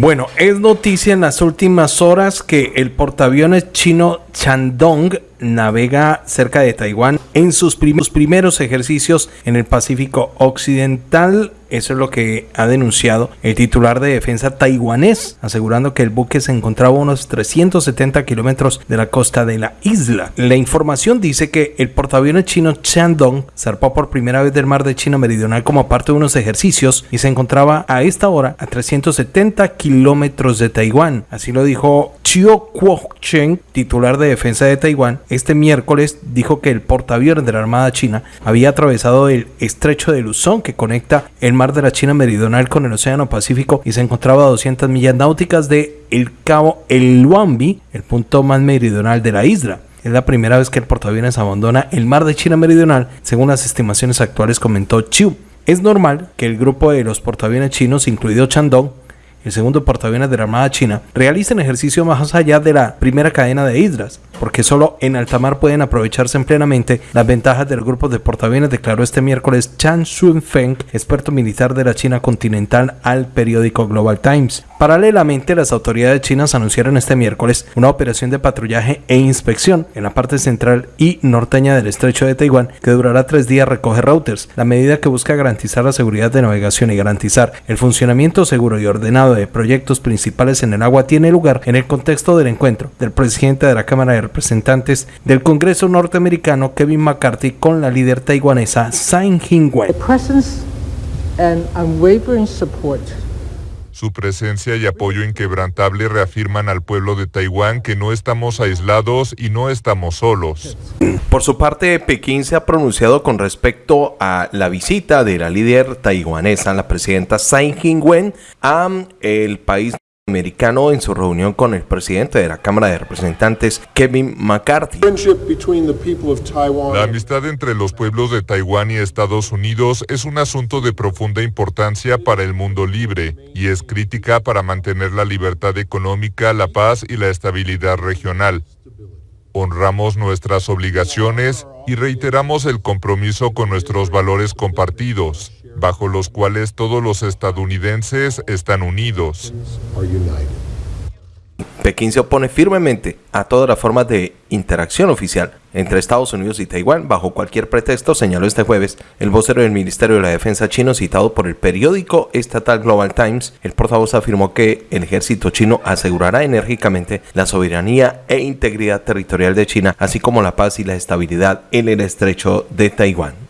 Bueno, es noticia en las últimas horas que el portaaviones chino Chandong navega cerca de Taiwán en sus primeros ejercicios en el Pacífico Occidental. Eso es lo que ha denunciado el titular de defensa taiwanés, asegurando que el buque se encontraba a unos 370 kilómetros de la costa de la isla. La información dice que el portaaviones chino Chandong zarpó por primera vez del mar de China Meridional como parte de unos ejercicios y se encontraba a esta hora a 370 kilómetros de Taiwán. Así lo dijo Chiu Kuo-cheng, titular de defensa de Taiwán, este miércoles dijo que el portaaviones de la Armada China había atravesado el estrecho de Luzón que conecta el mar de la China meridional con el Océano Pacífico y se encontraba a 200 millas náuticas de el cabo El Luambi, el punto más meridional de la isla. Es la primera vez que el portaaviones abandona el mar de China meridional, según las estimaciones actuales comentó Chiu. Es normal que el grupo de los portaaviones chinos, incluido Chandong, el segundo portaaviones de la Armada China, realicen ejercicio más allá de la primera cadena de islas, porque solo en alta mar pueden aprovecharse plenamente las ventajas del grupo de portaaviones, declaró este miércoles Chan Xunfeng, experto militar de la China continental, al periódico Global Times. Paralelamente, las autoridades chinas anunciaron este miércoles una operación de patrullaje e inspección en la parte central y norteña del estrecho de Taiwán que durará tres días recoge routers, la medida que busca garantizar la seguridad de navegación y garantizar el funcionamiento seguro y ordenado de proyectos principales en el agua tiene lugar en el contexto del encuentro del presidente de la Cámara de Representantes del Congreso norteamericano Kevin McCarthy con la líder taiwanesa Tsai Ing-wen. Su presencia y apoyo inquebrantable reafirman al pueblo de Taiwán que no estamos aislados y no estamos solos. Por su parte, Pekín se ha pronunciado con respecto a la visita de la líder taiwanesa, la presidenta Tsai Ing-wen, a el país americano en su reunión con el presidente de la Cámara de Representantes, Kevin McCarthy. La amistad entre los pueblos de Taiwán y Estados Unidos es un asunto de profunda importancia para el mundo libre y es crítica para mantener la libertad económica, la paz y la estabilidad regional. Honramos nuestras obligaciones y reiteramos el compromiso con nuestros valores compartidos bajo los cuales todos los estadounidenses están unidos. Pekín se opone firmemente a todas las formas de interacción oficial entre Estados Unidos y Taiwán bajo cualquier pretexto, señaló este jueves el vocero del Ministerio de la Defensa chino citado por el periódico estatal Global Times. El portavoz afirmó que el ejército chino asegurará enérgicamente la soberanía e integridad territorial de China, así como la paz y la estabilidad en el estrecho de Taiwán.